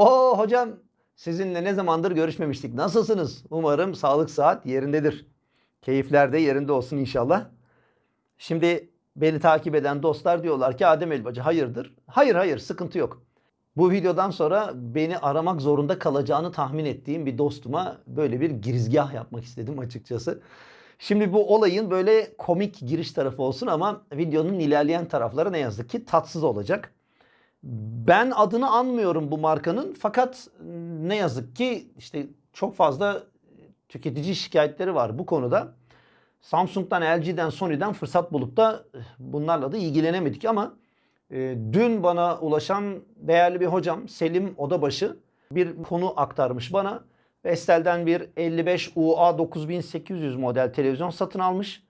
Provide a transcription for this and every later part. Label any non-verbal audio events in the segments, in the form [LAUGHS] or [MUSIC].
O hocam sizinle ne zamandır görüşmemiştik. Nasılsınız? Umarım sağlık saat yerindedir. Keyifler de yerinde olsun inşallah. Şimdi beni takip eden dostlar diyorlar ki Adem Elbacı hayırdır? Hayır hayır sıkıntı yok. Bu videodan sonra beni aramak zorunda kalacağını tahmin ettiğim bir dostuma böyle bir girizgah yapmak istedim açıkçası. Şimdi bu olayın böyle komik giriş tarafı olsun ama videonun ilerleyen tarafları ne yazık ki tatsız olacak. Ben adını anmıyorum bu markanın fakat ne yazık ki işte çok fazla tüketici şikayetleri var bu konuda. Samsung'dan, LG'den, Sony'den fırsat bulup da bunlarla da ilgilenemedik ama e, dün bana ulaşan değerli bir hocam Selim Odabaşı bir konu aktarmış bana. Vestel'den bir 55 UA 9800 model televizyon satın almış.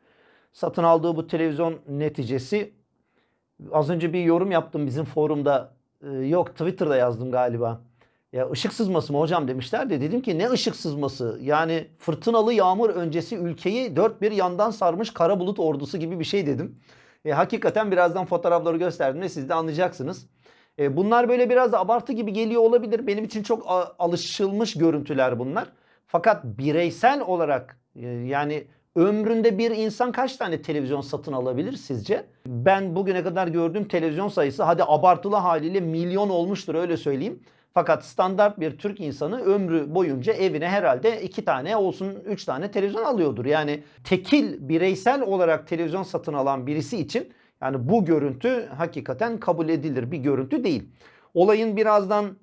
Satın aldığı bu televizyon neticesi az önce bir yorum yaptım bizim forumda. Ee, yok Twitter'da yazdım galiba. Ya ışık sızması mı hocam demişler de dedim ki ne ışık sızması? Yani fırtınalı yağmur öncesi ülkeyi dört bir yandan sarmış kara bulut ordusu gibi bir şey dedim. E, hakikaten birazdan fotoğrafları gösterdiğimde siz de anlayacaksınız. E, bunlar böyle biraz abartı gibi geliyor olabilir. Benim için çok alışılmış görüntüler bunlar. Fakat bireysel olarak e, yani ömründe bir insan kaç tane televizyon satın alabilir sizce? Ben bugüne kadar gördüğüm televizyon sayısı hadi abartılı haliyle milyon olmuştur öyle söyleyeyim. Fakat standart bir Türk insanı ömrü boyunca evine herhalde iki tane olsun üç tane televizyon alıyordur. Yani tekil bireysel olarak televizyon satın alan birisi için yani bu görüntü hakikaten kabul edilir bir görüntü değil. Olayın birazdan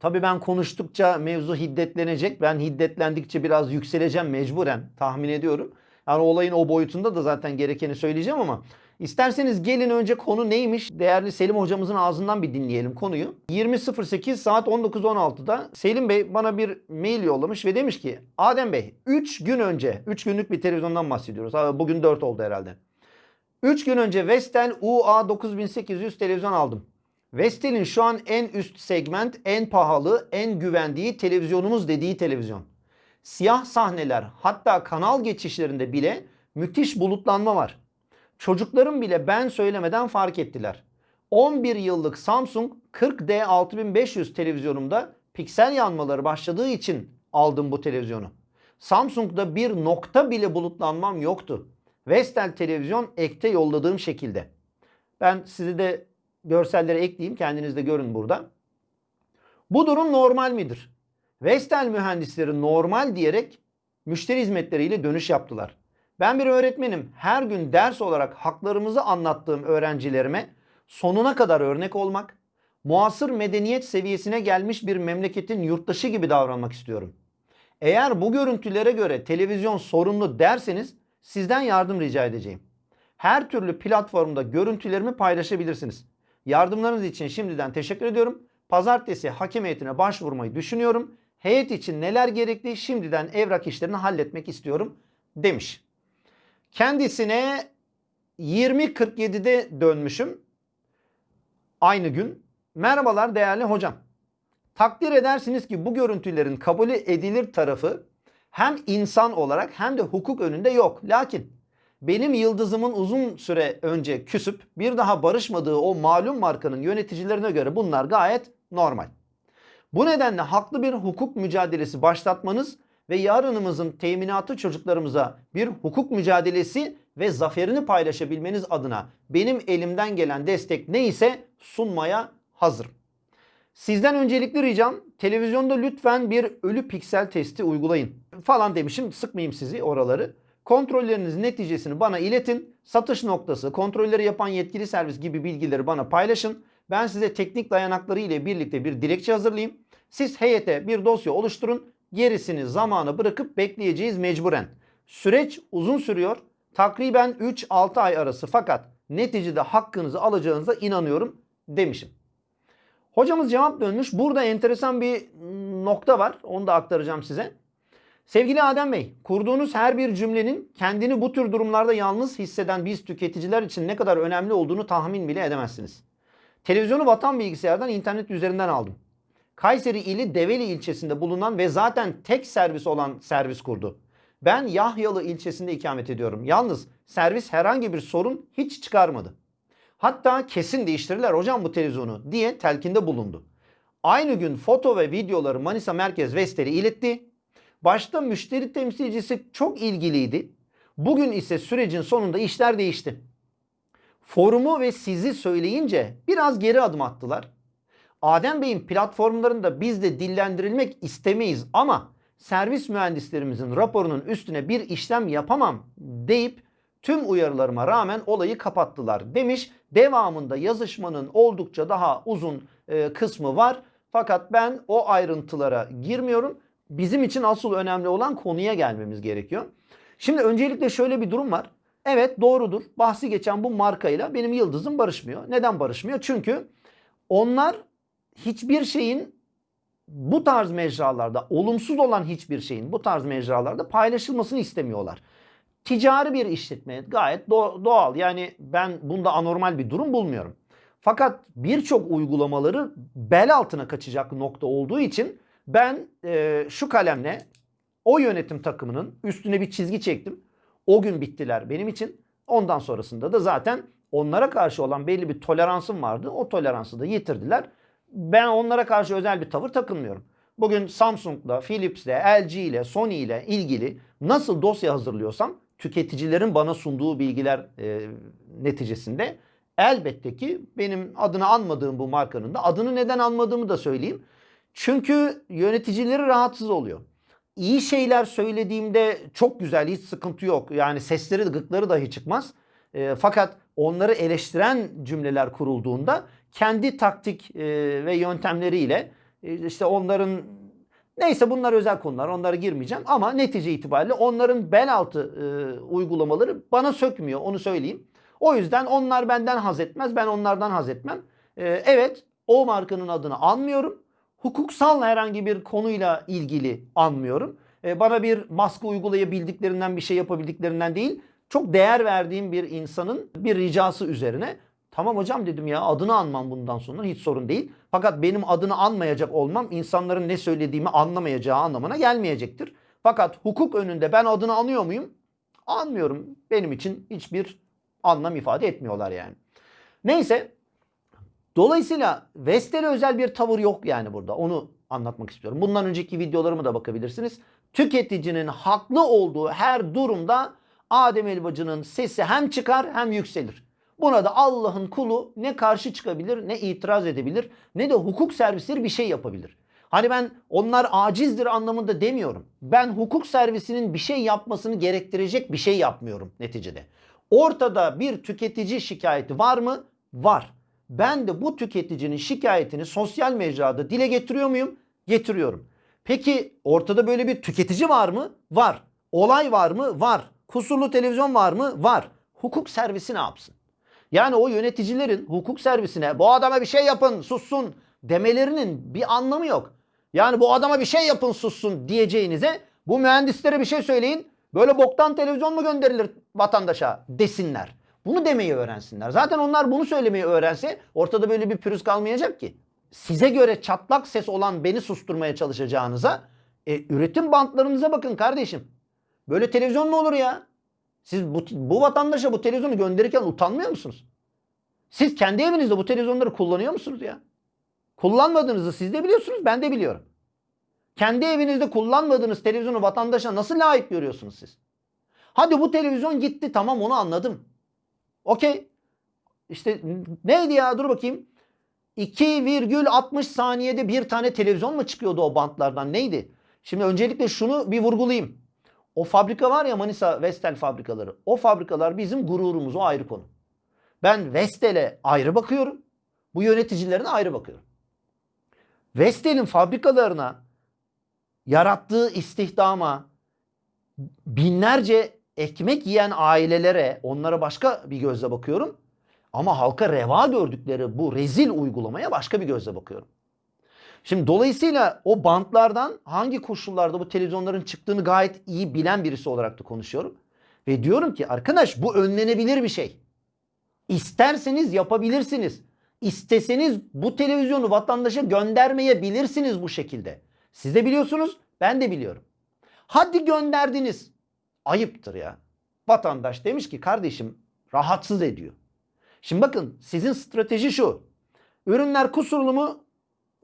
tabii ben konuştukça mevzu hiddetlenecek. Ben hiddetlendikçe biraz yükseleceğim mecburen tahmin ediyorum. Yani olayın o boyutunda da zaten gerekeni söyleyeceğim ama isterseniz gelin önce konu neymiş? Değerli Selim hocamızın ağzından bir dinleyelim konuyu. 20.08 saat 19.16'da Selim Bey bana bir mail yollamış ve demiş ki Adem Bey 3 gün önce 3 günlük bir televizyondan bahsediyoruz. Bugün 4 oldu herhalde. 3 gün önce Vestel UA 9800 televizyon aldım. Vestel'in şu an en üst segment, en pahalı, en güvendiği televizyonumuz dediği televizyon. Siyah sahneler hatta kanal geçişlerinde bile müthiş bulutlanma var. Çocuklarım bile ben söylemeden fark ettiler. 11 yıllık Samsung 40D 6500 televizyonumda piksel yanmaları başladığı için aldım bu televizyonu. Samsung'da bir nokta bile bulutlanmam yoktu. Vestel televizyon ekte yolladığım şekilde. Ben sizi de görselleri ekleyeyim kendiniz de görün burada. Bu durum normal midir? Vestel mühendisleri normal diyerek müşteri hizmetleriyle dönüş yaptılar. Ben bir öğretmenim. Her gün ders olarak haklarımızı anlattığım öğrencilerime sonuna kadar örnek olmak, muasır medeniyet seviyesine gelmiş bir memleketin yurttaşı gibi davranmak istiyorum. Eğer bu görüntülere göre televizyon sorunlu derseniz sizden yardım rica edeceğim. Her türlü platformda görüntülerimi paylaşabilirsiniz. Yardımlarınız için şimdiden teşekkür ediyorum. Pazartesi hakem heyetine başvurmayı düşünüyorum. Heyet için neler gerekli şimdiden evrak işlerini halletmek istiyorum demiş. Kendisine 20.47'de dönmüşüm. Aynı gün. Merhabalar değerli hocam. Takdir edersiniz ki bu görüntülerin kabul edilir tarafı hem insan olarak hem de hukuk önünde yok. Lakin benim yıldızımın uzun süre önce küsüp bir daha barışmadığı o malum markanın yöneticilerine göre bunlar gayet normal. Bu nedenle haklı bir hukuk mücadelesi başlatmanız ve yarınımızın teminatı çocuklarımıza bir hukuk mücadelesi ve zaferini paylaşabilmeniz adına benim elimden gelen destek neyse sunmaya hazırım. Sizden öncelikli ricam televizyonda lütfen bir ölü piksel testi uygulayın falan demişim sıkmayayım sizi oraları. Kontrolleriniz neticesini bana iletin. Satış noktası, kontrolleri yapan yetkili servis gibi bilgileri bana paylaşın. Ben size teknik dayanakları ile birlikte bir dilekçe hazırlayayım. Siz heyete bir dosya oluşturun. Gerisini zamana bırakıp bekleyeceğiz mecburen. Süreç uzun sürüyor. Takriben 3-6 ay arası fakat neticede hakkınızı alacağınıza inanıyorum demişim. Hocamız cevap dönmüş. Burada enteresan bir nokta var. Onu da aktaracağım size. Sevgili Adem Bey, kurduğunuz her bir cümlenin kendini bu tür durumlarda yalnız hisseden biz tüketiciler için ne kadar önemli olduğunu tahmin bile edemezsiniz. Televizyonu Vatan Bilgisayar'dan internet üzerinden aldım. Kayseri ili Develi ilçesinde bulunan ve zaten tek servis olan servis kurdu. Ben Yahyalı ilçesinde ikamet ediyorum. Yalnız servis herhangi bir sorun hiç çıkarmadı. Hatta kesin değiştirirler hocam bu televizyonu diye telkinde bulundu. aynı gün foto ve videoları Manisa Merkez Vestel'e iletti. Başta müşteri temsilcisi çok ilgiliydi. Bugün ise sürecin sonunda işler değişti. Forumu ve sizi söyleyince biraz geri adım attılar. Adem Bey'in platformlarında biz de dillendirilmek istemeyiz ama servis mühendislerimizin raporunun üstüne bir işlem yapamam deyip tüm uyarılarıma rağmen olayı kapattılar demiş. Devamında yazışmanın oldukça daha uzun e, kısmı var. Fakat ben o ayrıntılara girmiyorum. Bizim için asıl önemli olan konuya gelmemiz gerekiyor. Şimdi öncelikle şöyle bir durum var. Evet doğrudur. Bahsi geçen bu markayla benim yıldızım barışmıyor. Neden barışmıyor? Çünkü onlar hiçbir şeyin bu tarz mecralarda olumsuz olan hiçbir şeyin bu tarz mecralarda paylaşılmasını istemiyorlar. Ticari bir işletme gayet doğal. Yani ben bunda anormal bir durum bulmuyorum. Fakat birçok uygulamaları bel altına kaçacak nokta olduğu için ben e, şu kalemle o yönetim takımının üstüne bir çizgi çektim. O gün bittiler benim için. Ondan sonrasında da zaten onlara karşı olan belli bir toleransım vardı. O toleransı da yitirdiler. Ben onlara karşı özel bir tavır takınmıyorum. Bugün Samsung'la, Philips'le, LG ile, Sony ile ilgili nasıl dosya hazırlıyorsam tüketicilerin bana sunduğu bilgiler e, neticesinde elbette ki benim adını anmadığım bu markanın da adını neden anmadığımı da söyleyeyim. Çünkü yöneticileri rahatsız oluyor. İyi şeyler söylediğimde çok güzel hiç sıkıntı yok. Yani sesleri gıkları dahi çıkmaz. E, fakat onları eleştiren cümleler kurulduğunda kendi taktik e, ve yöntemleriyle e, işte onların neyse bunlar özel konular onlara girmeyeceğim ama netice itibariyle onların bel altı e, uygulamaları bana sökmüyor onu söyleyeyim. O yüzden onlar benden haz etmez ben onlardan haz etmem. E, evet o markanın adını anmıyorum. Hukuksal herhangi bir konuyla ilgili anmıyorum. E, bana bir baskı uygulayabildiklerinden bir şey yapabildiklerinden değil çok değer verdiğim bir insanın bir ricası üzerine Tamam hocam dedim ya adını anmam bundan sonra hiç sorun değil. Fakat benim adını anmayacak olmam insanların ne söylediğimi anlamayacağı anlamına gelmeyecektir. Fakat hukuk önünde ben adını anıyor muyum? Anmıyorum. Benim için hiçbir anlam ifade etmiyorlar yani. Neyse. Dolayısıyla Vestel'e özel bir tavır yok yani burada. Onu anlatmak istiyorum. Bundan önceki videolarıma da bakabilirsiniz. Tüketicinin haklı olduğu her durumda Adem Elbacı'nın sesi hem çıkar hem yükselir. Buna da Allah'ın kulu ne karşı çıkabilir ne itiraz edebilir ne de hukuk servisleri bir şey yapabilir. Hani ben onlar acizdir anlamında demiyorum. Ben hukuk servisinin bir şey yapmasını gerektirecek bir şey yapmıyorum neticede. Ortada bir tüketici şikayeti var mı? Var. Ben de bu tüketicinin şikayetini sosyal mecrada dile getiriyor muyum? Getiriyorum. Peki ortada böyle bir tüketici var mı? Var. Olay var mı? Var. Kusurlu televizyon var mı? Var. Hukuk servisi ne yapsın? Yani o yöneticilerin hukuk servisine bu adama bir şey yapın sussun demelerinin bir anlamı yok. Yani bu adama bir şey yapın sussun diyeceğinize bu mühendislere bir şey söyleyin. Böyle boktan televizyon mu gönderilir vatandaşa desinler. Bunu demeyi öğrensinler. Zaten onlar bunu söylemeyi öğrense ortada böyle bir pürüz kalmayacak ki. Size göre çatlak ses olan beni susturmaya çalışacağınıza e, üretim bantlarınıza bakın kardeşim. Böyle televizyon mu olur ya? Siz bu, bu vatandaşa bu televizyonu gönderirken utanmıyor musunuz? Siz kendi evinizde bu televizyonları kullanıyor musunuz ya? Kullanmadığınızı siz de biliyorsunuz, ben de biliyorum. Kendi evinizde kullanmadığınız televizyonu vatandaşa nasıl layık görüyorsunuz siz? Hadi bu televizyon gitti tamam onu anladım. Okey. İşte neydi ya dur bakayım. 2,60 saniyede bir tane televizyon mu çıkıyordu o bantlardan neydi? Şimdi öncelikle şunu bir vurgulayayım. O fabrika var ya Manisa Vestel fabrikaları. O fabrikalar bizim gururumuz o ayrı konu. Ben Vestel'e ayrı bakıyorum. Bu yöneticilerine ayrı bakıyorum. Vestel'in fabrikalarına yarattığı istihdama binlerce ekmek yiyen ailelere onlara başka bir gözle bakıyorum. Ama halka reva gördükleri bu rezil uygulamaya başka bir gözle bakıyorum. Şimdi dolayısıyla o bantlardan hangi koşullarda bu televizyonların çıktığını gayet iyi bilen birisi olarak da konuşuyorum. Ve diyorum ki arkadaş bu önlenebilir bir şey. İsterseniz yapabilirsiniz. İsteseniz bu televizyonu vatandaşa göndermeyebilirsiniz bu şekilde. Siz de biliyorsunuz, ben de biliyorum. Hadi gönderdiniz. Ayıptır ya. Vatandaş demiş ki kardeşim rahatsız ediyor. Şimdi bakın sizin strateji şu. Ürünler kusurlu mu?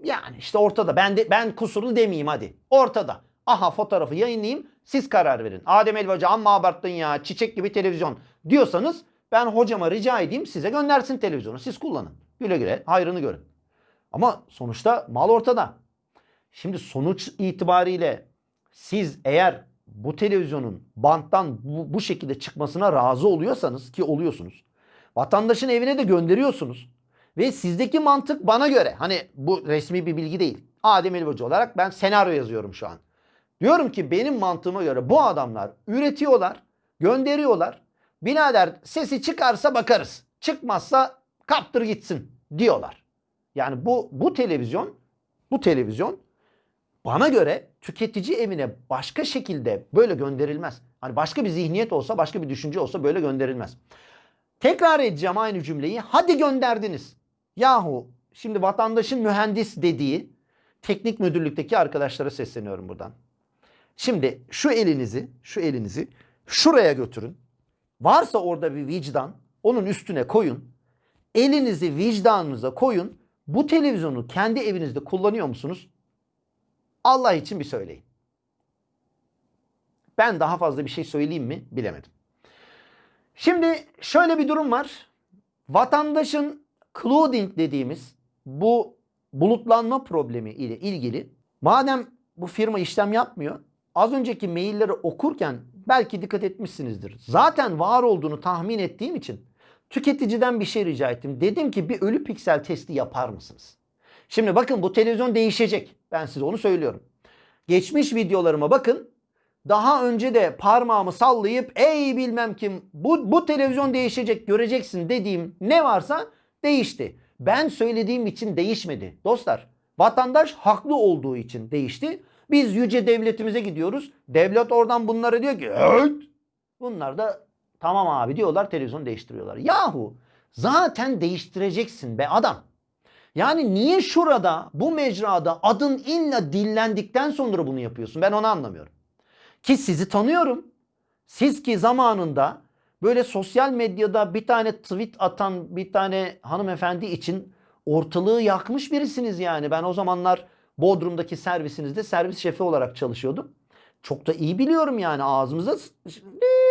Yani işte ortada. Ben de ben kusurlu demeyeyim hadi. Ortada. Aha fotoğrafı yayınlayayım. Siz karar verin. Adem Elbacı amma abarttın ya. Çiçek gibi televizyon diyorsanız ben hocama rica edeyim size göndersin televizyonu. Siz kullanın. Güle güle hayrını görün. Ama sonuçta mal ortada. Şimdi sonuç itibariyle siz eğer bu televizyonun banttan bu, bu şekilde çıkmasına razı oluyorsanız ki oluyorsunuz. Vatandaşın evine de gönderiyorsunuz. Ve sizdeki mantık bana göre hani bu resmi bir bilgi değil. Adem Elbacı olarak ben senaryo yazıyorum şu an. Diyorum ki benim mantığıma göre bu adamlar üretiyorlar, gönderiyorlar. Birader sesi çıkarsa bakarız. Çıkmazsa kaptır gitsin diyorlar. Yani bu bu televizyon bu televizyon bana göre tüketici evine başka şekilde böyle gönderilmez. Hani başka bir zihniyet olsa, başka bir düşünce olsa böyle gönderilmez. Tekrar edeceğim aynı cümleyi. Hadi gönderdiniz. Yahu şimdi vatandaşın mühendis dediği teknik müdürlükteki arkadaşlara sesleniyorum buradan. Şimdi şu elinizi, şu elinizi şuraya götürün. Varsa orada bir vicdan, onun üstüne koyun. Elinizi vicdanınıza koyun. Bu televizyonu kendi evinizde kullanıyor musunuz? Allah için bir söyleyin. Ben daha fazla bir şey söyleyeyim mi bilemedim. Şimdi şöyle bir durum var. Vatandaşın clouding dediğimiz bu bulutlanma problemi ile ilgili madem bu firma işlem yapmıyor az önceki mailleri okurken belki dikkat etmişsinizdir. Zaten var olduğunu tahmin ettiğim için tüketiciden bir şey rica ettim. Dedim ki bir ölü piksel testi yapar mısınız? Şimdi bakın bu televizyon değişecek. Ben size onu söylüyorum. Geçmiş videolarıma bakın. Daha önce de parmağımı sallayıp ey bilmem kim bu, bu televizyon değişecek göreceksin dediğim ne varsa değişti. Ben söylediğim için değişmedi. Dostlar vatandaş haklı olduğu için değişti. Biz yüce devletimize gidiyoruz. Devlet oradan bunlara diyor ki evet. Bunlar da tamam abi diyorlar televizyon değiştiriyorlar. Yahu zaten değiştireceksin be adam. Yani niye şurada bu mecrada adın illa dillendikten sonra bunu yapıyorsun? Ben onu anlamıyorum. Ki sizi tanıyorum. Siz ki zamanında böyle sosyal medyada bir tane tweet atan bir tane hanımefendi için ortalığı yakmış birisiniz yani. Ben o zamanlar Bodrum'daki servisinizde servis şefi olarak çalışıyordum. Çok da iyi biliyorum yani ağzımıza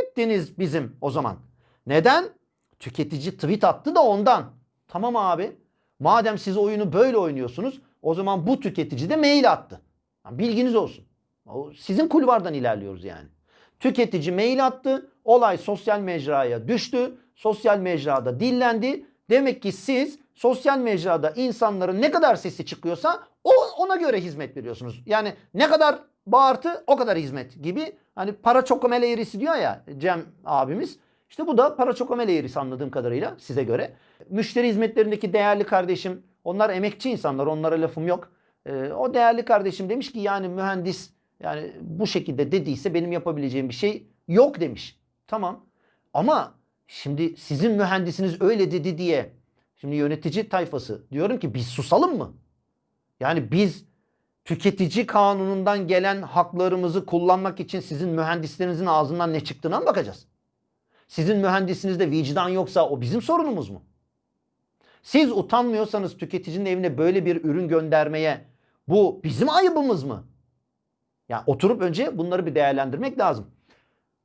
ettiniz bizim o zaman. Neden? Tüketici tweet attı da ondan. Tamam abi. Madem siz oyunu böyle oynuyorsunuz o zaman bu tüketici de mail attı. Bilginiz olsun. Sizin kulvardan ilerliyoruz yani. Tüketici mail attı. Olay sosyal mecraya düştü. Sosyal mecrada dillendi. Demek ki siz sosyal mecrada insanların ne kadar sesi çıkıyorsa o ona göre hizmet veriyorsunuz. Yani ne kadar bağırtı o kadar hizmet gibi. Hani para çokomele eğrisi diyor ya Cem abimiz. İşte bu da para çokomele eğrisi anladığım kadarıyla size göre. Müşteri hizmetlerindeki değerli kardeşim onlar emekçi insanlar onlara lafım yok. Ee, o değerli kardeşim demiş ki yani mühendis yani bu şekilde dediyse benim yapabileceğim bir şey yok demiş. Tamam ama şimdi sizin mühendisiniz öyle dedi diye şimdi yönetici tayfası diyorum ki biz susalım mı? Yani biz tüketici kanunundan gelen haklarımızı kullanmak için sizin mühendislerinizin ağzından ne çıktığına mı bakacağız? Sizin mühendisinizde vicdan yoksa o bizim sorunumuz mu? Siz utanmıyorsanız tüketicinin evine böyle bir ürün göndermeye bu bizim ayıbımız mı? Yani oturup önce bunları bir değerlendirmek lazım.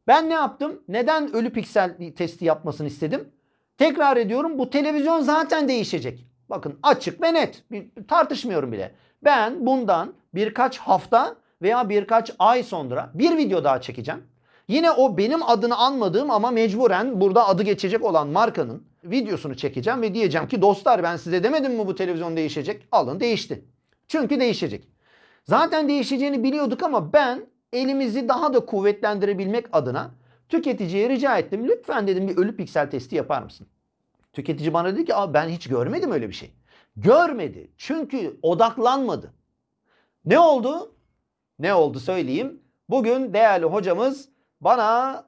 Ben ne yaptım? Neden ölü piksel testi yapmasını istedim? Tekrar ediyorum bu televizyon zaten değişecek. Bakın açık ve net. Bir, tartışmıyorum bile. Ben bundan birkaç hafta veya birkaç ay sonra bir video daha çekeceğim. Yine o benim adını anmadığım ama mecburen burada adı geçecek olan markanın videosunu çekeceğim ve diyeceğim ki dostlar ben size demedim mi bu televizyon değişecek? Alın değişti. Çünkü değişecek. Zaten değişeceğini biliyorduk ama ben elimizi daha da kuvvetlendirebilmek adına tüketiciye rica ettim. Lütfen dedim bir ölü piksel testi yapar mısın? Tüketici bana dedi ki ben hiç görmedim öyle bir şey. Görmedi. Çünkü odaklanmadı. Ne oldu? Ne oldu söyleyeyim. Bugün değerli hocamız bana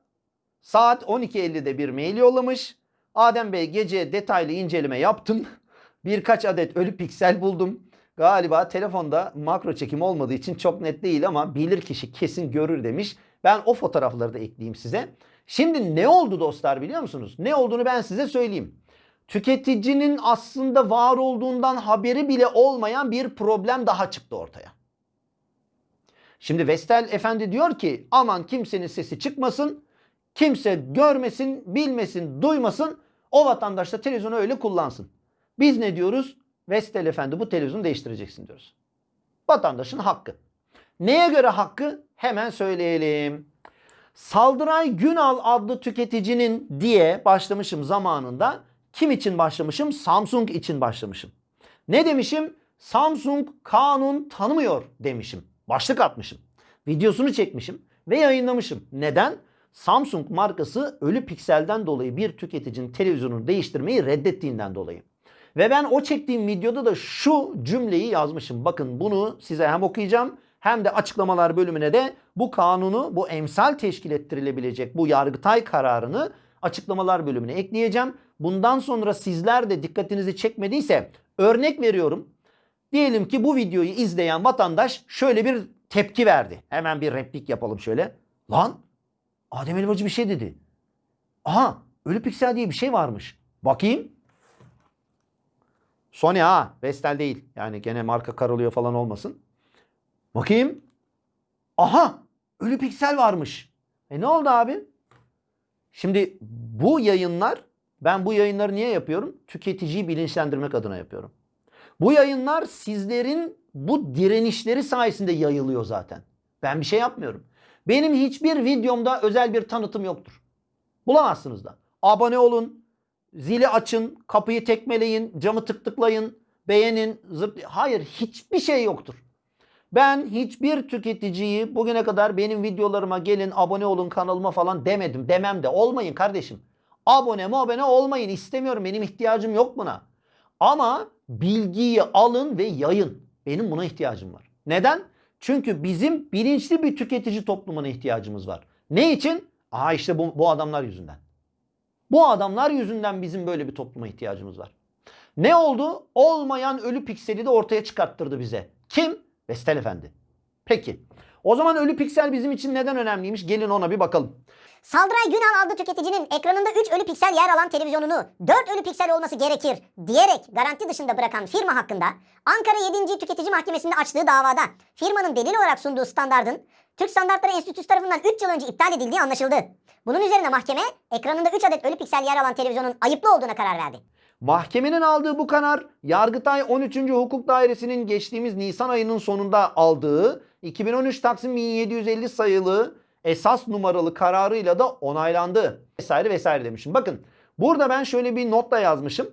saat 12.50'de bir mail yollamış. Adem Bey gece detaylı inceleme yaptım. [LAUGHS] Birkaç adet ölü piksel buldum. Galiba telefonda makro çekim olmadığı için çok net değil ama bilir kişi kesin görür demiş. Ben o fotoğrafları da ekleyeyim size. Şimdi ne oldu dostlar biliyor musunuz? Ne olduğunu ben size söyleyeyim. tüketicinin aslında var olduğundan haberi bile olmayan bir problem daha çıktı ortaya. Şimdi Vestel Efendi diyor ki aman kimsenin sesi çıkmasın, kimse görmesin, bilmesin, duymasın, o vatandaş da televizyonu öyle kullansın. Biz ne diyoruz? Vestel Efendi bu televizyonu değiştireceksin diyoruz. Vatandaşın hakkı. Neye göre hakkı? Hemen söyleyelim. Saldıray Günal adlı tüketicinin diye başlamışım zamanında. Kim için başlamışım? Samsung için başlamışım. Ne demişim? Samsung kanun tanımıyor demişim. Başlık atmışım. Videosunu çekmişim ve yayınlamışım. Neden? Samsung markası ölü pikselden dolayı bir tüketicinin televizyonunu değiştirmeyi reddettiğinden dolayı. Ve ben o çektiğim videoda da şu cümleyi yazmışım. Bakın bunu size hem okuyacağım hem de açıklamalar bölümüne de bu kanunu, bu emsal teşkil ettirilebilecek bu yargıtay kararını açıklamalar bölümüne ekleyeceğim. Bundan sonra sizler de dikkatinizi çekmediyse örnek veriyorum. Diyelim ki bu videoyu izleyen vatandaş şöyle bir tepki verdi. Hemen bir replik yapalım şöyle. Lan Adem Elbacı bir şey dedi. Aha ölü piksel diye bir şey varmış. Bakayım. Sony ha. Vestel değil. Yani gene marka karalıyor falan olmasın. Bakayım. Aha ölü piksel varmış. E ne oldu abi? Şimdi bu yayınlar ben bu yayınları niye yapıyorum? Tüketiciyi bilinçlendirmek adına yapıyorum. Bu yayınlar sizlerin bu direnişleri sayesinde yayılıyor zaten. Ben bir şey yapmıyorum. Benim hiçbir videomda özel bir tanıtım yoktur. Bulamazsınız da. Abone olun, zili açın, kapıyı tekmeleyin, camı tık tıklayın, beğenin, zırt... Hayır hiçbir şey yoktur. Ben hiçbir tüketiciyi bugüne kadar benim videolarıma gelin abone olun kanalıma falan demedim. Demem de olmayın kardeşim. Abone mi abone olmayın istemiyorum. Benim ihtiyacım yok buna. Ama bilgiyi alın ve yayın. Benim buna ihtiyacım var. Neden? Çünkü bizim bilinçli bir tüketici toplumuna ihtiyacımız var. Ne için? Aa işte bu, bu adamlar yüzünden. Bu adamlar yüzünden bizim böyle bir topluma ihtiyacımız var. Ne oldu? Olmayan ölü pikseli de ortaya çıkarttırdı bize. Kim? Vestel Efendi. Peki. O zaman ölü piksel bizim için neden önemliymiş? Gelin ona bir bakalım. Saldıray Günal adlı tüketicinin ekranında 3 ölü piksel yer alan televizyonunu 4 ölü piksel olması gerekir diyerek garanti dışında bırakan firma hakkında Ankara 7. Tüketici Mahkemesi'nde açtığı davada firmanın delil olarak sunduğu standardın Türk Standartları Enstitüsü tarafından 3 yıl önce iptal edildiği anlaşıldı. Bunun üzerine mahkeme ekranında 3 adet ölü piksel yer alan televizyonun ayıplı olduğuna karar verdi. Mahkemenin aldığı bu karar Yargıtay 13. Hukuk Dairesi'nin geçtiğimiz Nisan ayının sonunda aldığı 2013 Taksim 1750 sayılı esas numaralı kararıyla da onaylandı. Vesaire vesaire demişim. Bakın burada ben şöyle bir notla yazmışım.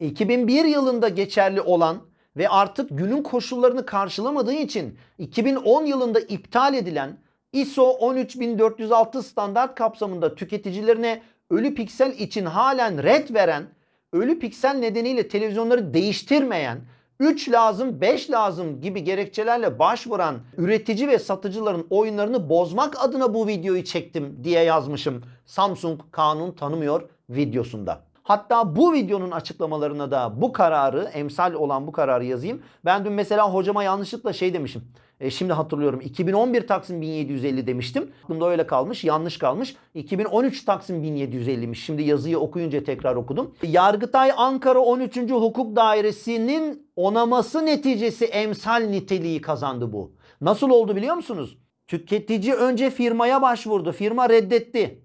2001 yılında geçerli olan ve artık günün koşullarını karşılamadığı için 2010 yılında iptal edilen ISO 13406 standart kapsamında tüketicilerine ölü piksel için halen red veren, ölü piksel nedeniyle televizyonları değiştirmeyen, 3 lazım 5 lazım gibi gerekçelerle başvuran üretici ve satıcıların oyunlarını bozmak adına bu videoyu çektim diye yazmışım. Samsung kanun tanımıyor videosunda. Hatta bu videonun açıklamalarına da bu kararı, emsal olan bu kararı yazayım. Ben dün mesela hocama yanlışlıkla şey demişim. E, şimdi hatırlıyorum 2011 Taksim 1750 demiştim. Aklımda öyle kalmış, yanlış kalmış. 2013 Taksim 1750'miş. Şimdi yazıyı okuyunca tekrar okudum. Yargıtay Ankara 13. Hukuk Dairesi'nin onaması neticesi emsal niteliği kazandı bu. Nasıl oldu biliyor musunuz? Tüketici önce firmaya başvurdu. Firma reddetti.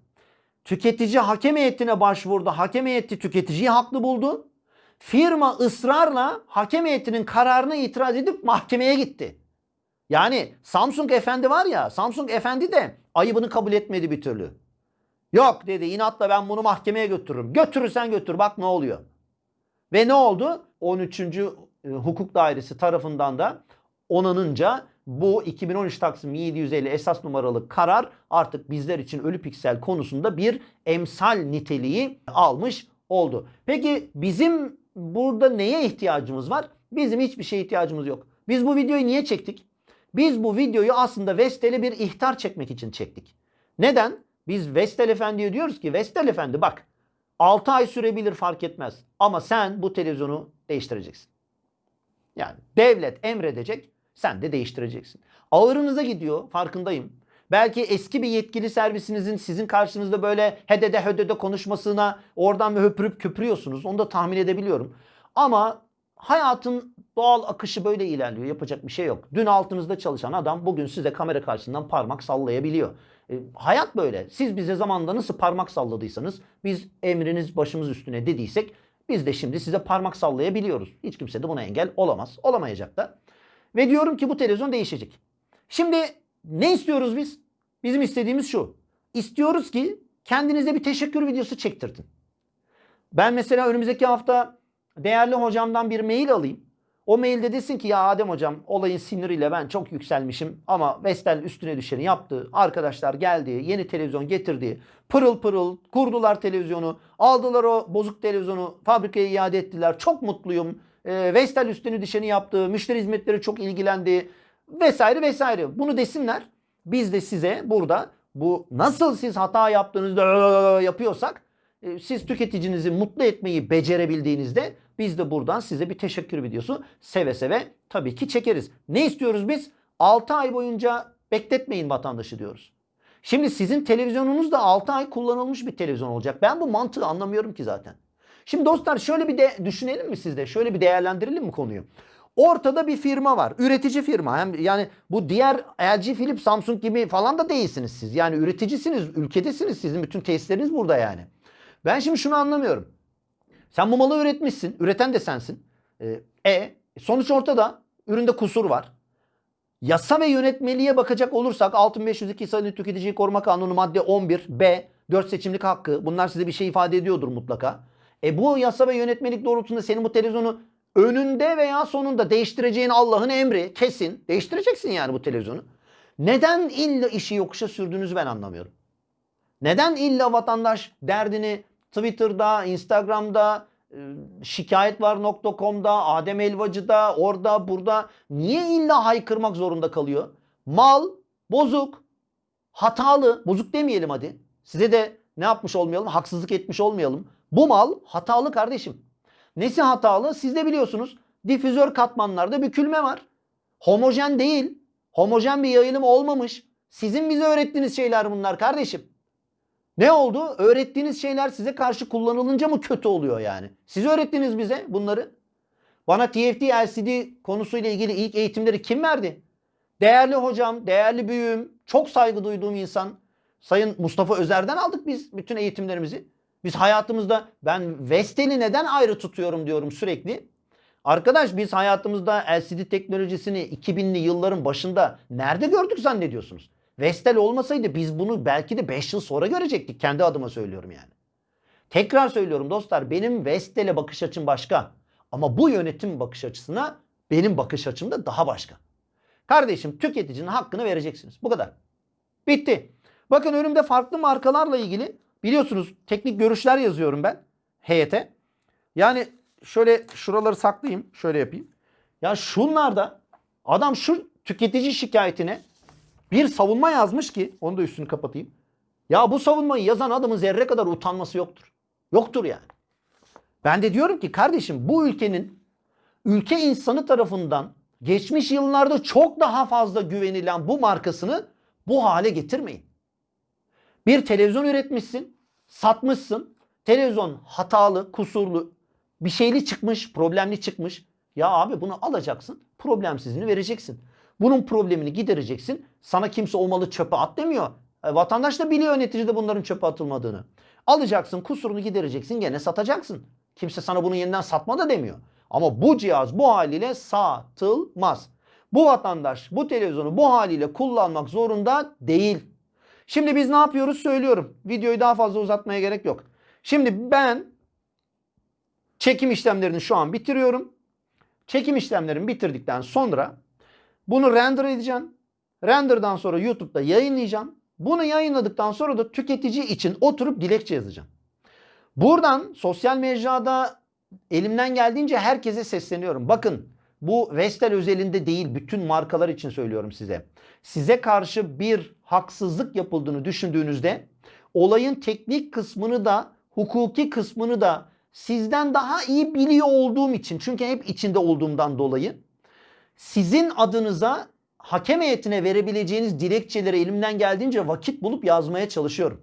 Tüketici hakem heyetine başvurdu. Hakem heyeti tüketiciyi haklı buldu. Firma ısrarla hakem heyetinin kararına itiraz edip mahkemeye gitti. Yani Samsung Efendi var ya Samsung Efendi de ayıbını kabul etmedi bir türlü. Yok dedi inatla ben bunu mahkemeye götürürüm. Götürürsen götür bak ne oluyor. Ve ne oldu? 13. Hukuk Dairesi tarafından da onanınca bu 2013 Taksim 750 esas numaralı karar artık bizler için ölü piksel konusunda bir emsal niteliği almış oldu. Peki bizim burada neye ihtiyacımız var? Bizim hiçbir şeye ihtiyacımız yok. Biz bu videoyu niye çektik? Biz bu videoyu aslında Vestel'e bir ihtar çekmek için çektik. Neden? Biz Vestel Efendi'ye diyoruz ki Vestel Efendi bak 6 ay sürebilir fark etmez. Ama sen bu televizyonu değiştireceksin. Yani devlet emredecek sen de değiştireceksin. Ağırınıza gidiyor farkındayım. Belki eski bir yetkili servisinizin sizin karşınızda böyle hedede hödede konuşmasına oradan bir höpürüp köpürüyorsunuz. Onu da tahmin edebiliyorum. Ama hayatın doğal akışı böyle ilerliyor. Yapacak bir şey yok. Dün altınızda çalışan adam bugün size kamera karşısından parmak sallayabiliyor. E, hayat böyle. Siz bize zamanında nasıl parmak salladıysanız biz emriniz başımız üstüne dediysek biz de şimdi size parmak sallayabiliyoruz. Hiç kimse de buna engel olamaz. Olamayacak da. Ve diyorum ki bu televizyon değişecek. Şimdi ne istiyoruz biz? Bizim istediğimiz şu. İstiyoruz ki kendinize bir teşekkür videosu çektirtin. Ben mesela önümüzdeki hafta değerli hocamdan bir mail alayım. O mailde desin ki ya Adem hocam olayın siniriyle ben çok yükselmişim ama Vestel üstüne düşeni yaptı. Arkadaşlar geldi, yeni televizyon getirdi. Pırıl pırıl kurdular televizyonu. Aldılar o bozuk televizyonu fabrikaya iade ettiler. Çok mutluyum. Ee, Vestel üstüne düşeni yaptı. Müşteri hizmetleri çok ilgilendi. Vesaire vesaire. Bunu desinler. Biz de size burada bu nasıl siz hata yaptığınızda [LAUGHS] yapıyorsak e, siz tüketicinizi mutlu etmeyi becerebildiğinizde biz de buradan size bir teşekkür videosu seve seve tabii ki çekeriz. Ne istiyoruz biz? 6 ay boyunca bekletmeyin vatandaşı diyoruz. Şimdi sizin televizyonunuz da 6 ay kullanılmış bir televizyon olacak. Ben bu mantığı anlamıyorum ki zaten. Şimdi dostlar şöyle bir de düşünelim mi sizde? Şöyle bir değerlendirelim mi konuyu? Ortada bir firma var. Üretici firma. Hem yani bu diğer LG, Philips, Samsung gibi falan da değilsiniz siz. Yani üreticisiniz, ülkedesiniz. Sizin bütün tesisleriniz burada yani. Ben şimdi şunu anlamıyorum. Sen bu malı üretmişsin. Üreten de sensin. Ee, E sonuç ortada. Üründe kusur var. Yasa ve yönetmeliğe bakacak olursak 6502 sayılı Tüketiciyi Koruma Kanunu madde 11 B 4 seçimlik hakkı bunlar size bir şey ifade ediyordur mutlaka. E bu yasa ve yönetmelik doğrultusunda senin bu televizyonu önünde veya sonunda değiştireceğin Allah'ın emri kesin. Değiştireceksin yani bu televizyonu. Neden illa işi yokuşa sürdüğünüzü ben anlamıyorum. Neden illa vatandaş derdini Twitter'da, Instagram'da, e, şikayetvar.com'da, Adem Elvacı'da, orada, burada niye illa haykırmak zorunda kalıyor? Mal bozuk, hatalı, bozuk demeyelim hadi. Size de ne yapmış olmayalım, haksızlık etmiş olmayalım. Bu mal hatalı kardeşim. Nesi hatalı? Siz de biliyorsunuz. Difüzör katmanlarda bükülme var. Homojen değil. Homojen bir yayılım olmamış. Sizin bize öğrettiğiniz şeyler bunlar kardeşim. Ne oldu? Öğrettiğiniz şeyler size karşı kullanılınca mı kötü oluyor yani? Siz öğrettiniz bize bunları. Bana TFT LCD konusuyla ilgili ilk eğitimleri kim verdi? Değerli hocam, değerli büyüğüm, çok saygı duyduğum insan Sayın Mustafa Özer'den aldık biz bütün eğitimlerimizi. Biz hayatımızda ben Vestel'i neden ayrı tutuyorum diyorum sürekli. Arkadaş biz hayatımızda LCD teknolojisini 2000'li yılların başında nerede gördük zannediyorsunuz? Vestel olmasaydı biz bunu belki de 5 yıl sonra görecektik. Kendi adıma söylüyorum yani. Tekrar söylüyorum dostlar benim Vestel'e bakış açım başka. Ama bu yönetim bakış açısına benim bakış açım da daha başka. Kardeşim tüketicinin hakkını vereceksiniz. Bu kadar. Bitti. Bakın önümde farklı markalarla ilgili biliyorsunuz teknik görüşler yazıyorum ben heyete. Yani şöyle şuraları saklayayım. Şöyle yapayım. Ya şunlarda adam şu tüketici şikayetine bir savunma yazmış ki onu da üstünü kapatayım. Ya bu savunmayı yazan adamın zerre kadar utanması yoktur. Yoktur yani. Ben de diyorum ki kardeşim bu ülkenin ülke insanı tarafından geçmiş yıllarda çok daha fazla güvenilen bu markasını bu hale getirmeyin. Bir televizyon üretmişsin, satmışsın. Televizyon hatalı, kusurlu, bir şeyli çıkmış, problemli çıkmış. Ya abi bunu alacaksın, problemsizini vereceksin. Bunun problemini gidereceksin. Sana kimse o malı çöpe at demiyor. E, vatandaş da biliyor neticede bunların çöpe atılmadığını. Alacaksın, kusurunu gidereceksin, gene satacaksın. Kimse sana bunu yeniden satma da demiyor. Ama bu cihaz bu haliyle satılmaz. Bu vatandaş bu televizyonu bu haliyle kullanmak zorunda değil. Şimdi biz ne yapıyoruz söylüyorum. Videoyu daha fazla uzatmaya gerek yok. Şimdi ben çekim işlemlerini şu an bitiriyorum. Çekim işlemlerimi bitirdikten sonra bunu render edeceğim. Render'dan sonra YouTube'da yayınlayacağım. Bunu yayınladıktan sonra da tüketici için oturup dilekçe yazacağım. Buradan sosyal mecrada elimden geldiğince herkese sesleniyorum. Bakın bu Vestel özelinde değil bütün markalar için söylüyorum size. Size karşı bir haksızlık yapıldığını düşündüğünüzde olayın teknik kısmını da hukuki kısmını da sizden daha iyi biliyor olduğum için çünkü hep içinde olduğumdan dolayı sizin adınıza hakem heyetine verebileceğiniz dilekçeleri elimden geldiğince vakit bulup yazmaya çalışıyorum.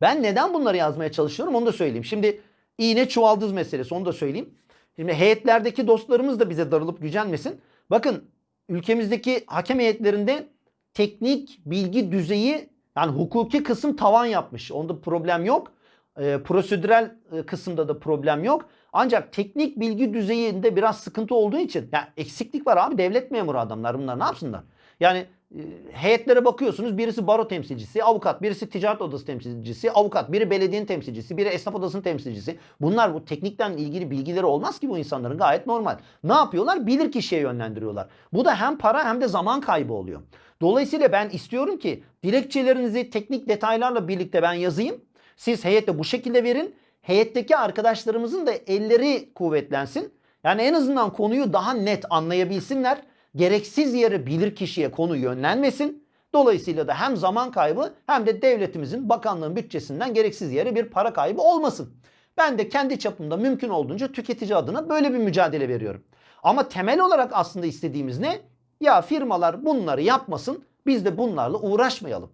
Ben neden bunları yazmaya çalışıyorum onu da söyleyeyim. Şimdi iğne çuvaldız meselesi onu da söyleyeyim. Şimdi heyetlerdeki dostlarımız da bize darılıp gücenmesin. Bakın ülkemizdeki hakem heyetlerinde teknik bilgi düzeyi yani hukuki kısım tavan yapmış. Onda problem yok. E, prosedürel kısımda da problem yok. Ancak teknik bilgi düzeyinde biraz sıkıntı olduğu için ya eksiklik var abi devlet memuru adamlar bunlar ne yapsınlar? Yani e, heyetlere bakıyorsunuz birisi baro temsilcisi, avukat, birisi ticaret odası temsilcisi, avukat, biri belediyenin temsilcisi, biri esnaf odasının temsilcisi. Bunlar bu teknikten ilgili bilgileri olmaz ki bu insanların gayet normal. Ne yapıyorlar? Bilir kişiye yönlendiriyorlar. Bu da hem para hem de zaman kaybı oluyor. Dolayısıyla ben istiyorum ki dilekçelerinizi teknik detaylarla birlikte ben yazayım. Siz heyette bu şekilde verin. Heyetteki arkadaşlarımızın da elleri kuvvetlensin. Yani en azından konuyu daha net anlayabilsinler. Gereksiz yere bilir kişiye konu yönlenmesin. Dolayısıyla da hem zaman kaybı hem de devletimizin bakanlığın bütçesinden gereksiz yere bir para kaybı olmasın. Ben de kendi çapımda mümkün olduğunca tüketici adına böyle bir mücadele veriyorum. Ama temel olarak aslında istediğimiz ne? Ya firmalar bunları yapmasın biz de bunlarla uğraşmayalım.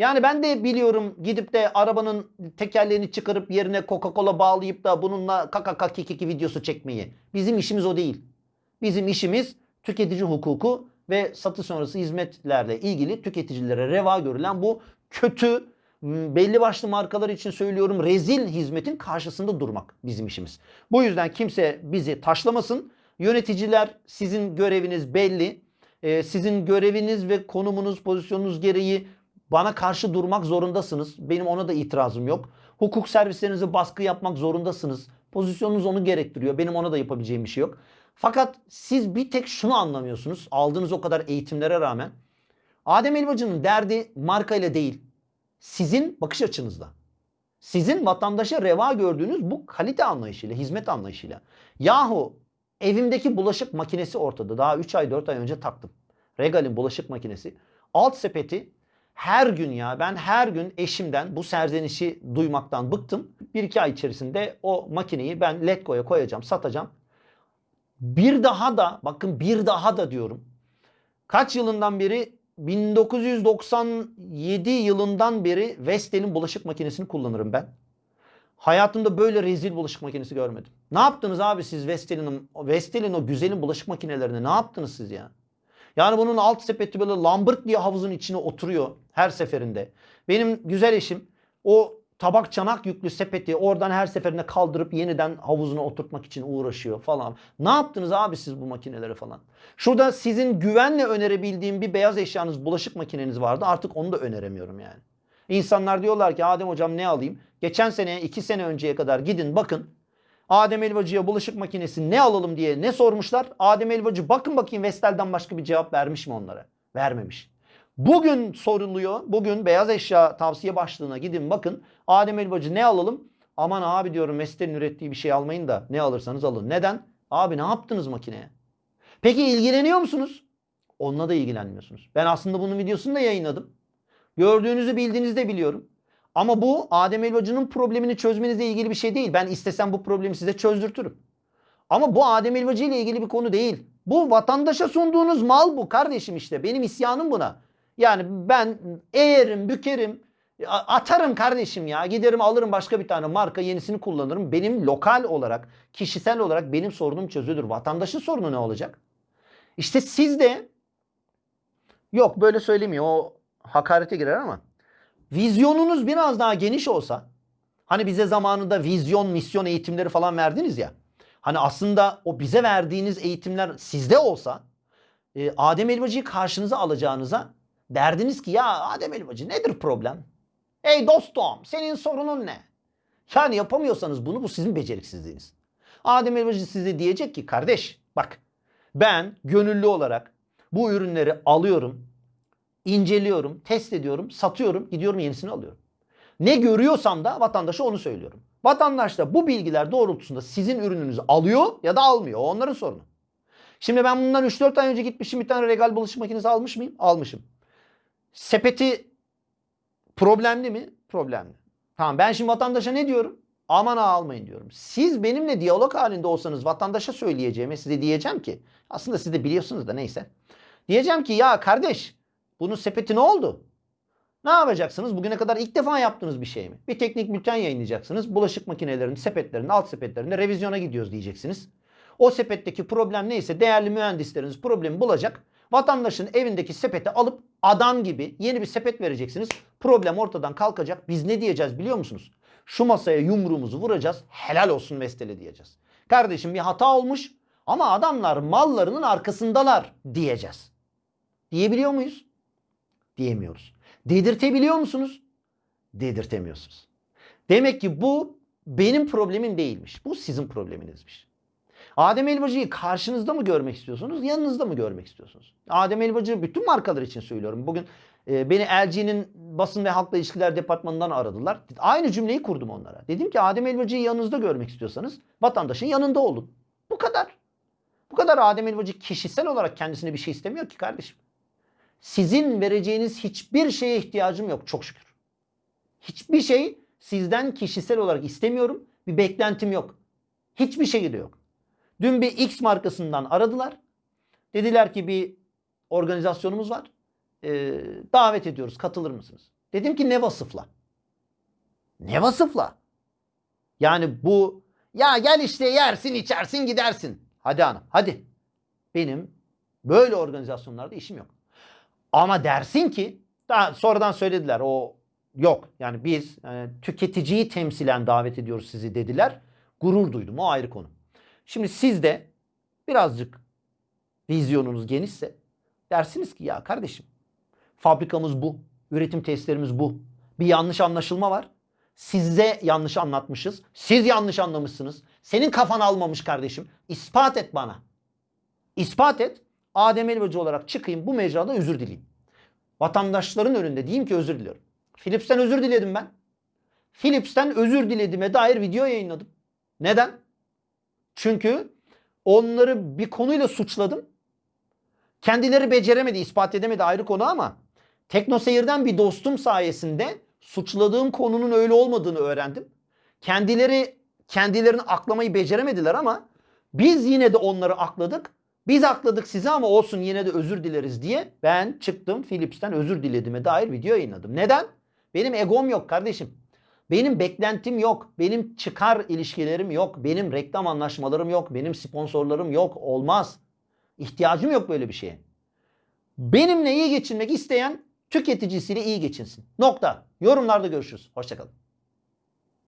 Yani ben de biliyorum gidip de arabanın tekerleğini çıkarıp yerine Coca-Cola bağlayıp da bununla kakaka kikiki videosu çekmeyi. Bizim işimiz o değil. Bizim işimiz tüketici hukuku ve satış sonrası hizmetlerle ilgili tüketicilere reva görülen bu kötü belli başlı markalar için söylüyorum rezil hizmetin karşısında durmak bizim işimiz. Bu yüzden kimse bizi taşlamasın. Yöneticiler sizin göreviniz belli. Ee, sizin göreviniz ve konumunuz, pozisyonunuz gereği bana karşı durmak zorundasınız. Benim ona da itirazım yok. Hukuk servislerinize baskı yapmak zorundasınız. Pozisyonunuz onu gerektiriyor. Benim ona da yapabileceğim bir şey yok. Fakat siz bir tek şunu anlamıyorsunuz. Aldığınız o kadar eğitimlere rağmen. Adem Elbacı'nın derdi markayla değil. Sizin bakış açınızda. Sizin vatandaşa reva gördüğünüz bu kalite anlayışıyla, hizmet anlayışıyla. Yahu evimdeki bulaşık makinesi ortada. Daha 3 ay 4 ay önce taktım. Regal'in bulaşık makinesi. Alt sepeti her gün ya ben her gün eşimden bu serzenişi duymaktan bıktım. Bir iki ay içerisinde o makineyi ben Letgo'ya koyacağım, satacağım. Bir daha da bakın bir daha da diyorum. Kaç yılından beri 1997 yılından beri Vestel'in bulaşık makinesini kullanırım ben. Hayatımda böyle rezil bulaşık makinesi görmedim. Ne yaptınız abi siz Vestel'in Vestel'in o güzelim bulaşık makinelerine ne yaptınız siz ya? Yani bunun alt sepeti böyle lambırt diye havuzun içine oturuyor her seferinde. Benim güzel eşim o tabak çanak yüklü sepeti oradan her seferinde kaldırıp yeniden havuzuna oturtmak için uğraşıyor falan. Ne yaptınız abi siz bu makineleri falan? Şurada sizin güvenle önerebildiğim bir beyaz eşyanız bulaşık makineniz vardı. Artık onu da öneremiyorum yani. İnsanlar diyorlar ki Adem hocam ne alayım? Geçen seneye iki sene önceye kadar gidin bakın. Adem Elvacı'ya bulaşık makinesi ne alalım diye ne sormuşlar? Adem Elvacı bakın bakayım Vestel'den başka bir cevap vermiş mi onlara? Vermemiş. Bugün soruluyor. Bugün beyaz eşya tavsiye başlığına gidin bakın. Adem Elbacı ne alalım? Aman abi diyorum Vestel'in ürettiği bir şey almayın da ne alırsanız alın. Neden? Abi ne yaptınız makineye? Peki ilgileniyor musunuz? Onunla da ilgilenmiyorsunuz. Ben aslında bunun videosunu da yayınladım. Gördüğünüzü bildiğinizi de biliyorum. Ama bu Adem Elbacı'nın problemini çözmenizle ilgili bir şey değil. Ben istesem bu problemi size çözdürtürüm. Ama bu Adem Elbacı ile ilgili bir konu değil. Bu vatandaşa sunduğunuz mal bu kardeşim işte. Benim isyanım buna. Yani ben eğerim, bükerim, atarım kardeşim ya. Giderim alırım başka bir tane marka yenisini kullanırım. Benim lokal olarak, kişisel olarak benim sorunum çözülür. Vatandaşın sorunu ne olacak? İşte siz de yok böyle söylemiyor o hakarete girer ama vizyonunuz biraz daha geniş olsa hani bize zamanında vizyon, misyon eğitimleri falan verdiniz ya. Hani aslında o bize verdiğiniz eğitimler sizde olsa e, Adem Elbacı'yı karşınıza alacağınıza derdiniz ki ya Adem Elbacı nedir problem? Ey dostum senin sorunun ne? Yani yapamıyorsanız bunu bu sizin beceriksizliğiniz. Adem Elbacı size diyecek ki kardeş bak ben gönüllü olarak bu ürünleri alıyorum, inceliyorum, test ediyorum, satıyorum, gidiyorum yenisini alıyorum. Ne görüyorsam da vatandaşa onu söylüyorum. Vatandaş da bu bilgiler doğrultusunda sizin ürününüzü alıyor ya da almıyor. O onların sorunu. Şimdi ben bundan 3-4 ay önce gitmişim bir tane regal bulaşık makinesi almış mıyım? Almışım. Sepeti problemli mi? Problemli. Tamam ben şimdi vatandaşa ne diyorum? Aman ha almayın diyorum. Siz benimle diyalog halinde olsanız vatandaşa söyleyeceğime size diyeceğim ki aslında siz de biliyorsunuz da neyse. Diyeceğim ki ya kardeş bunun sepeti ne oldu? Ne yapacaksınız? Bugüne kadar ilk defa yaptığınız bir şey mi? Bir teknik bülten yayınlayacaksınız. Bulaşık makinelerinin sepetlerinde, alt sepetlerinde revizyona gidiyoruz diyeceksiniz. O sepetteki problem neyse değerli mühendisleriniz problemi bulacak. Vatandaşın evindeki sepeti alıp adam gibi yeni bir sepet vereceksiniz. Problem ortadan kalkacak. Biz ne diyeceğiz biliyor musunuz? Şu masaya yumruğumuzu vuracağız. Helal olsun Vestel'e diyeceğiz. Kardeşim bir hata olmuş ama adamlar mallarının arkasındalar diyeceğiz. Diyebiliyor muyuz? Diyemiyoruz. Dedirtebiliyor musunuz? Dedirtemiyorsunuz. Demek ki bu benim problemim değilmiş. Bu sizin probleminizmiş. Adem Elbacı'yı karşınızda mı görmek istiyorsunuz, yanınızda mı görmek istiyorsunuz? Adem Elbacı bütün markalar için söylüyorum. Bugün e, beni LG'nin basın ve halkla ilişkiler departmanından aradılar. Aynı cümleyi kurdum onlara. Dedim ki Adem Elbacı'yı yanınızda görmek istiyorsanız vatandaşın yanında olun. Bu kadar. Bu kadar Adem Elbacı kişisel olarak kendisine bir şey istemiyor ki kardeşim. Sizin vereceğiniz hiçbir şeye ihtiyacım yok çok şükür. Hiçbir şey sizden kişisel olarak istemiyorum. Bir beklentim yok. Hiçbir şey de yok. Dün bir X markasından aradılar. Dediler ki bir organizasyonumuz var. Ee, davet ediyoruz. Katılır mısınız? Dedim ki ne vasıfla? Ne vasıfla? Yani bu ya gel işte yersin içersin gidersin. Hadi hanım hadi. Benim böyle organizasyonlarda işim yok. Ama dersin ki daha sonradan söylediler o yok. Yani biz e, tüketiciyi temsilen davet ediyoruz sizi dediler. Gurur duydum o ayrı konu. Şimdi siz de birazcık vizyonunuz genişse dersiniz ki ya kardeşim fabrikamız bu. Üretim testlerimiz bu. Bir yanlış anlaşılma var. Size yanlış anlatmışız. Siz yanlış anlamışsınız. Senin kafan almamış kardeşim. İspat et bana. İspat et. Adem Elbacı olarak çıkayım bu mecrada özür dileyim. Vatandaşların önünde diyeyim ki özür diliyorum. Philips'ten özür diledim ben. Philips'ten özür dilediğime dair video yayınladım. Neden? Çünkü onları bir konuyla suçladım. Kendileri beceremedi, ispat edemedi ayrı konu ama Teknoseyir'den bir dostum sayesinde suçladığım konunun öyle olmadığını öğrendim. Kendileri kendilerini aklamayı beceremediler ama biz yine de onları akladık. Biz akladık sizi ama olsun yine de özür dileriz diye ben çıktım Philips'ten özür dilediğime dair video yayınladım. Neden? Benim egom yok kardeşim. Benim beklentim yok. Benim çıkar ilişkilerim yok. Benim reklam anlaşmalarım yok. Benim sponsorlarım yok. Olmaz. İhtiyacım yok böyle bir şeye. Benimle iyi geçinmek isteyen tüketicisiyle iyi geçinsin. Nokta. Yorumlarda görüşürüz. Hoşçakalın.